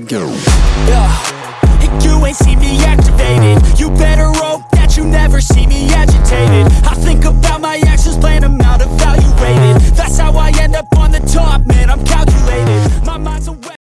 let go yeah. You ain't see me activated You better hope that you never see me agitated I think about my